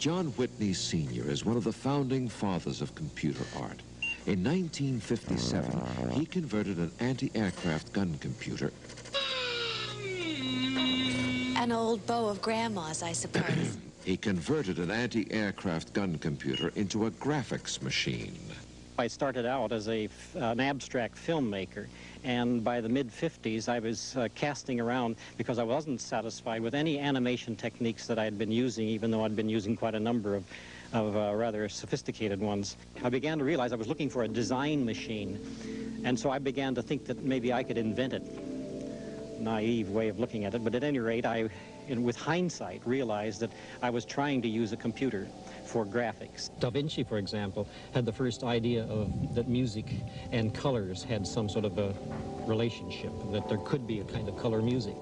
John Whitney Sr. is one of the founding fathers of computer art. In 1957, he converted an anti-aircraft gun computer An old bow of Grandma's, I suppose. he converted an anti-aircraft gun computer into a graphics machine. I started out as a, an abstract filmmaker, and by the mid-50s I was uh, casting around because I wasn't satisfied with any animation techniques that I had been using, even though I'd been using quite a number of, of uh, rather sophisticated ones. I began to realize I was looking for a design machine, and so I began to think that maybe I could invent it. Naive way of looking at it, but at any rate, I, in, with hindsight, realized that I was trying to use a computer for graphics. Da Vinci, for example, had the first idea of that music and colors had some sort of a relationship, that there could be a kind of color music.